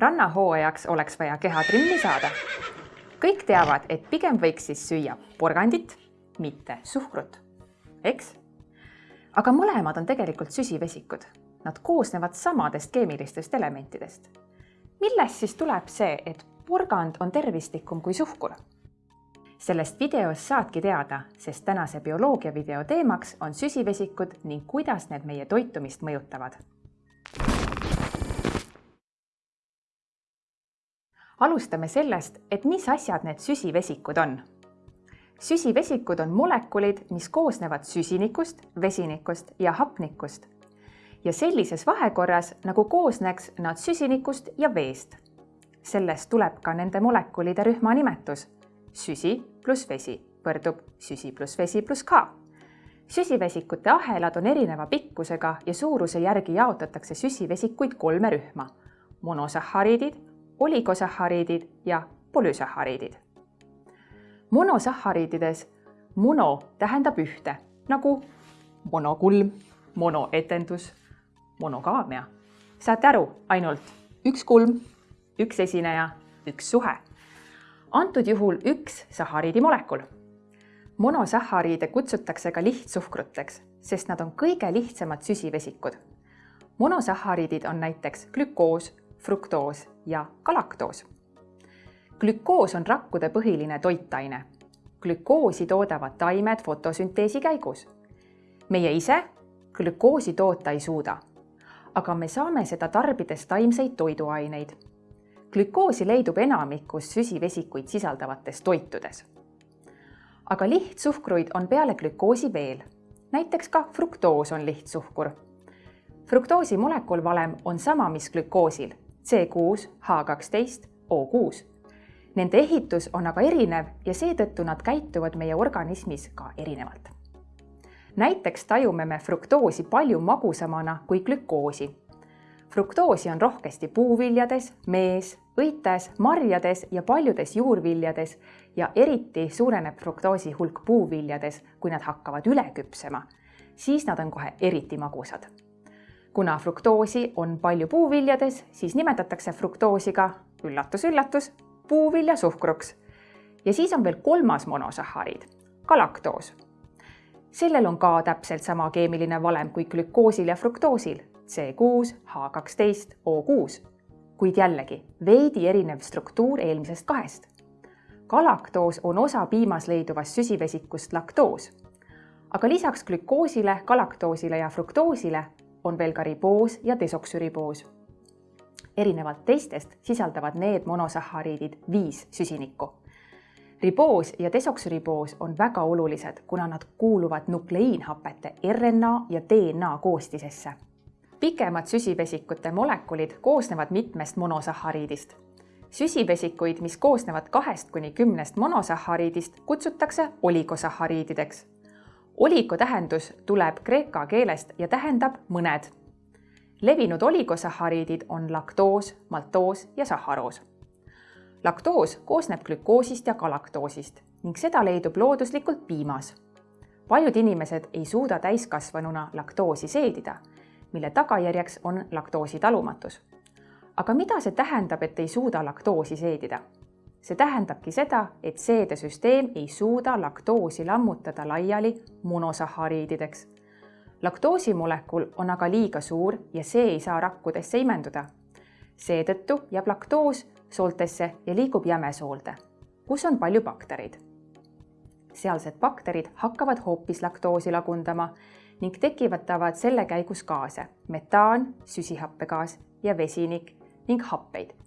rannahooajaks oleks vaja keha trimmi saada. kõik teavad, et pigem võiks siis süüa porgandit, mitte suhkrut, eks? aga mõlemad on tegelikult süsivesikud. Nad koosnevad samadest keemilistest elementidest. millest siis tuleb see, et porgand on tervislikum kui suhkur? sellest videost saadki teada, sest tänase bioloogia video teemaks on süsivesikud ning kuidas need meie toitumist mõjutavad alustame sellest, et mis asjad need süsivesikud on. süsivesikud on molekulid, mis koosnevad süsinikust, vesinikust ja hapnikust. ja sellises vahekorras, nagu koosneks nad süsinikust ja veest. sellest tuleb ka nende molekulide rühma nimetus. süsi pluss vesi võrdub süsi pluss vesi pluss K süsivesikute ahelad on erineva pikkusega ja suuruse järgi jaotatakse süsivesikuid kolme rühma. monosahhariidid, oligosahhariidid ja polüsahhariidid. monosahhariidides mono tähendab ühte nagu monokulm, monoetendus, monogaamia. saate aru, ainult üks kulm, üks esineja, üks suhe. antud juhul üks sahhariidi molekul. monosahhariide kutsutakse ka lihtsuhkruteks, sest nad on kõige lihtsamad süsivesikud. monosahhariidid on näiteks glükoos, fruktoos ja galaktoos. glükoos on rakkude põhiline toitaine. glükoosi toodavad taimed fotosünteesi käigus. meie ise glükoosi toota ei suuda, aga me saame seda tarbides taimseid toiduaineid. glükoosi leidub enamikus süsivesikuid sisaldavates toitudes. aga lihtsuhkruid on peale glükoosi veel, näiteks ka fruktoos on lihtsuhkur fruktoosi molekulvalem on sama, mis glükoosil C6, H12, O6. Nende ehitus on aga erinev ja seetõttu nad käituvad meie organismis ka erinevalt. näiteks tajume me fruktoosi palju magusamana kui glükoosi. fruktoosi on rohkesti puuviljades, mees, õites, marjades ja paljudes juurviljades ja eriti suureneb fruktoosi hulk puuviljades, kui nad hakkavad üle küpsema, siis nad on kohe eriti magusad kuna fruktoosi on palju puuviljades, siis nimetatakse fruktoosi ka üllatus-üllatus, puuviljasuhkruks. ja siis on veel kolmas monosahhariid, galaktoos. sellel on ka täpselt sama keemiline valem kui glükoosil ja fruktoosil C6, H12, O6, kuid jällegi veidi erinev struktuur eelmisest kahest. galaktoos on osa piimas leiduvast süsivesikust laktoos. aga lisaks glükoosile, galaktoosile ja fruktoosile on veel ka riboos ja desoksüriboos. erinevalt teistest sisaldavad need monosahhariidid viis süsinikku. riboos ja desoksüriboos on väga olulised, kuna nad kuuluvad nukleiinhapete RNA ja DNA koostisesse. pikemad süsivesikute molekulid koosnevad mitmest monosahhariidist süsivesikuid, mis koosnevad kahest kuni kümnest monosahhariidist, kutsutakse oligosahhariidideks oligo tähendus tuleb kreeka keelest ja tähendab mõned. levinud oligosahhariidid on laktoos, maltoos ja sahharoos. laktoos koosneb glükoosist ja galaktoosist ning seda leidub looduslikult piimas. paljud inimesed ei suuda täiskasvanuna laktoosi seedida, mille tagajärjeks on laktoosi talumatus. aga mida see tähendab, et ei suuda laktoosi seedida? See tähendabki seda, et seedesüsteem ei suuda laktoosi lammutada laiali monosahhariidideks. laktoosimolekul on aga liiga suur ja see ei saa rakkudesse imenduda. seetõttu jääb laktoos sooltesse ja liigub jämesoolde, kus on palju baktereid. sealsed bakterid hakkavad hoopis laktoosi lagundama ning tekitavad selle käigus gaase metaan, süsihappegaas ja vesinik ning happeid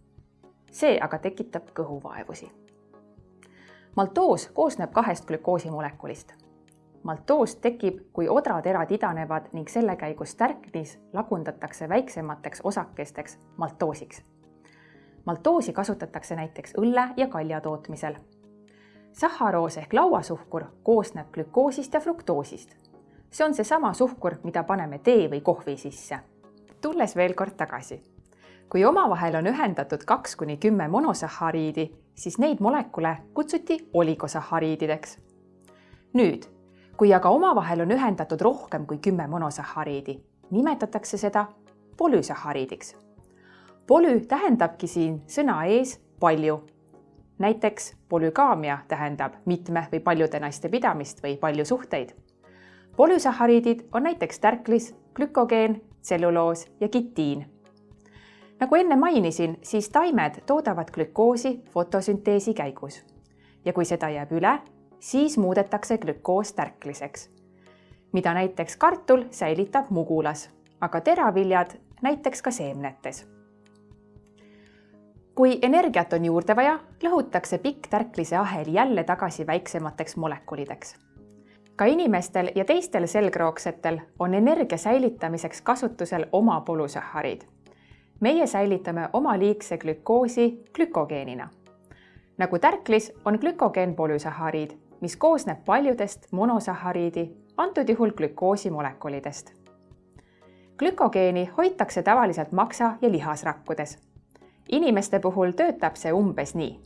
see aga tekitab kõhuvaevusi. maltoos koosneb kahest glükoosimolekulist. maltoos tekib, kui odraterad idanevad ning selle käigus tärknis lagundatakse väiksemateks osakesteks maltoosiks. maltoosi kasutatakse näiteks õlle ja kalja tootmisel. sahharoos ehk lauasuhkur koosneb glükoosist ja fruktoosist. see on seesama suhkur, mida paneme tee või kohvi sisse. tulles veel kord tagasi kui omavahel on ühendatud kaks kuni kümme monosahhariidi, siis neid molekule kutsuti oligosahhariidideks. nüüd, kui aga omavahel on ühendatud rohkem kui kümme monosahhariidi, nimetatakse seda polüsahhariidiks. polü tähendabki siin sõna ees palju. näiteks polügaamia tähendab mitme või paljude naiste pidamist või palju suhteid. polüsahariidid on näiteks tärklis, glükogeen, tselluloos ja kitiin. Nagu enne mainisin, siis taimed toodavad glükoosi fotosünteesi käigus ja kui seda jääb üle, siis muudetakse glükoos tärkliseks, mida näiteks kartul säilitab mugulas, aga teraviljad näiteks ka seemnetes. kui energiat on juurde vaja, lõhutakse pikk tärklise ahel jälle tagasi väiksemateks molekulideks. ka inimestel ja teistel selgroogsetel on energia säilitamiseks kasutusel oma polüsahariid. Meie säilitame oma liigse glükoosi glükogeenina nagu tärklis on glükogeen polüsahariid, mis koosneb paljudest monosahariidi, antud juhul glükoosimolekулidest. glükogeeni hoitakse tavaliselt maksa- ja lihasrakkudes. inimeste puhul töötab see umbes nii.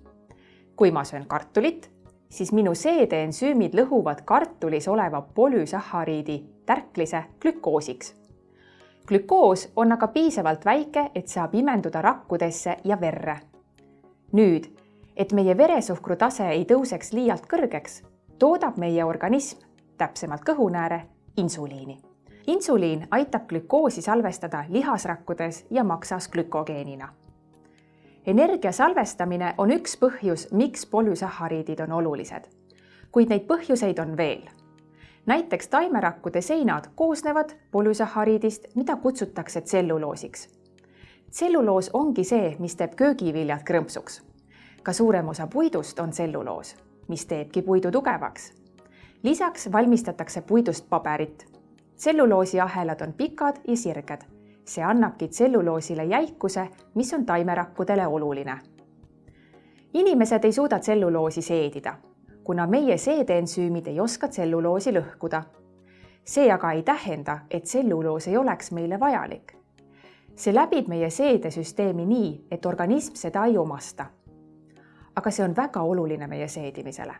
kui ma söön kartulit, siis minu seedeensüümid lõhuvad kartulis oleva polüsahariidi tärklise glükoosiks. Glükoos on aga piisavalt väike, et saab imenduda rakkudesse ja verre. nüüd et meie veresuhkru tase ei tõuseks liialt kõrgeks, toodab meie organism, täpsemalt kõhunääre, insuliini. insuliin aitab glükoosi salvestada lihasrakkudes ja maksas glükogeenina. energia salvestamine on üks põhjus, miks polüsahariidid on olulised. kuid neid põhjuseid on veel. Näiteks taimerakkude seinad koosnevad polüsahariidist, mida kutsutakse tselluloosiks. tselluloos ongi see, mis teeb köögiviljad krõmpsuks ka suurem osa puidust on tselluloos, mis teebki puidu tugevaks. lisaks valmistatakse puidust paberit. tselluloosiahelad on pikad ja sirged. see annabki tselluloosile jäikuse, mis on taimerakkudele oluline. inimesed ei suuda tselluloosi seedida, kuna meie seedeensüümid ei oska tselluloosi lõhkuda. see aga ei tähenda, et tselluloos ei oleks meile vajalik see läbib meie seedesüsteemi nii, et organism seda ei omasta aga see on väga oluline meie seedimisele.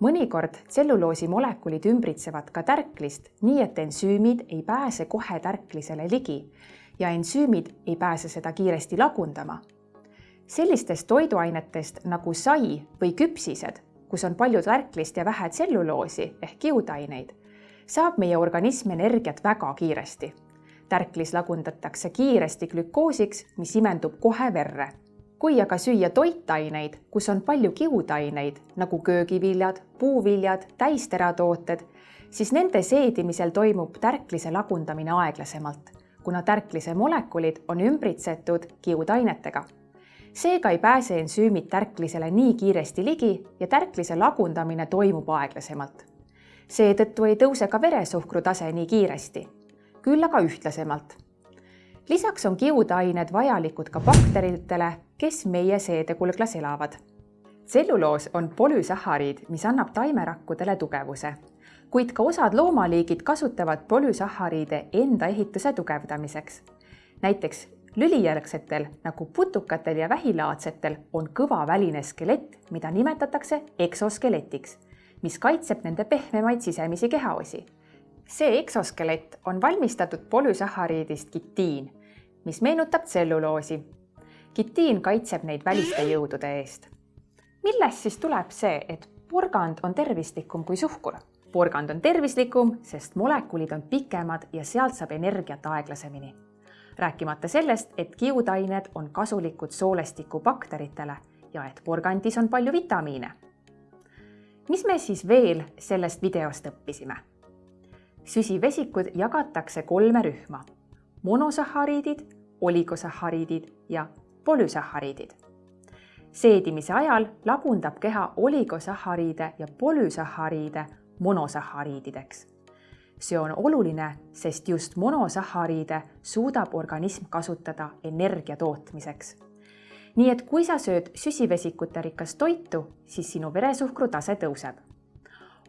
mõnikord tselluloosi molekulid ümbritsevad ka tärklist, nii et ensüümid ei pääse kohe tärklisele ligi ja ensüümid ei pääse seda kiiresti lagundama. sellistest toiduainetest nagu sai või küpsised, kus on palju tärklist ja vähe tselluloosi ehk kiudaineid, saab meie organism energiat väga kiiresti. tärklis lagundatakse kiiresti glükoosiks, mis imendub kohe verre kui aga süüa toitaineid, kus on palju kiudaineid nagu köögiviljad, puuviljad, täisteratooted, siis nende seedimisel toimub tärklise lagundamine aeglasemalt, kuna tärklise molekulid on ümbritsetud kiudainetega. Seega ei pääse ensüümid tärklisele nii kiiresti ligi ja tärklise lagundamine toimub aeglasemalt. seetõttu ei tõuse ka veresuhkru tase nii kiiresti, küll aga ühtlasemalt lisaks on kiudained vajalikud ka bakteritele, kes meie seedekulglas elavad. tselluloos on polüsahariid, mis annab taimerakkudele tugevuse, kuid ka osad loomaliigid kasutavad polüsahariide enda ehituse tugevdamiseks. näiteks lülijärgsetel nagu putukatel ja vähilaadsetel on kõva väline skelett, mida nimetatakse eksoskeletiks, mis kaitseb nende pehmemaid sisemisi kehaosi see eksoskelett on valmistatud polüsahariidist kitiin mis meenutab tselluloosi. kitiin kaitseb neid väliste jõudude eest. millest siis tuleb see, et porgand on tervislikum kui suhkur? porgand on tervislikum, sest molekulid on pikemad ja sealt saab energiat aeglasemini. Rääkimata sellest, et kiudained on kasulikud soolestikubakteritele ja et porgandis on palju vitamiine. mis me siis veel sellest videost õppisime? süsivesikud jagatakse kolme rühma monosahariidid, oligosahariidid ja polüsahariidid. seedimise ajal lagundab keha oligosahariide ja polüsahariide monosahariidideks. See on oluline, sest just monosahariide suudab organism kasutada energia tootmiseks. nii et kui sa sööd süsivesikute rikast toitu, siis sinu veresuhkru tase tõuseb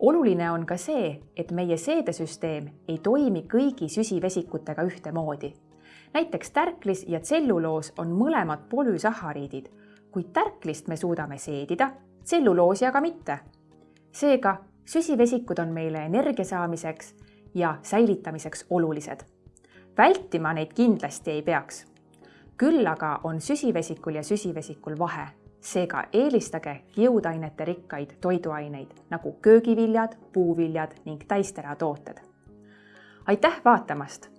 oluline on ka see, et meie seedesüsteem ei toimi kõigi süsivesikutega ühtemoodi. näiteks tärklis ja tselluloos on mõlemad polüsahariidid, kuid tärklist me suudame seedida, tselluloosi aga mitte. seega süsivesikud on meile energia saamiseks ja säilitamiseks olulised. vältima neid kindlasti ei peaks. küll aga on süsivesikul ja süsivesikul vahe, seega eelistage kiudainete rikkaid toiduaineid nagu köögiviljad, puuviljad ning täisteratooted. aitäh vaatamast!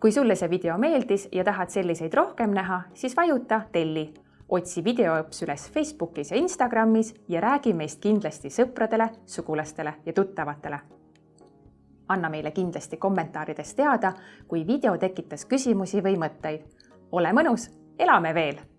kui sulle see video meeldis ja tahad selliseid rohkem näha, siis vajuta telli otsi videoõps üles Facebookis ja Instagramis ja räägi meist kindlasti sõpradele, sugulastele ja tuttavatele. Anna meile kindlasti kommentaarides teada, kui video tekitas küsimusi või mõtteid. ole mõnus, elame veel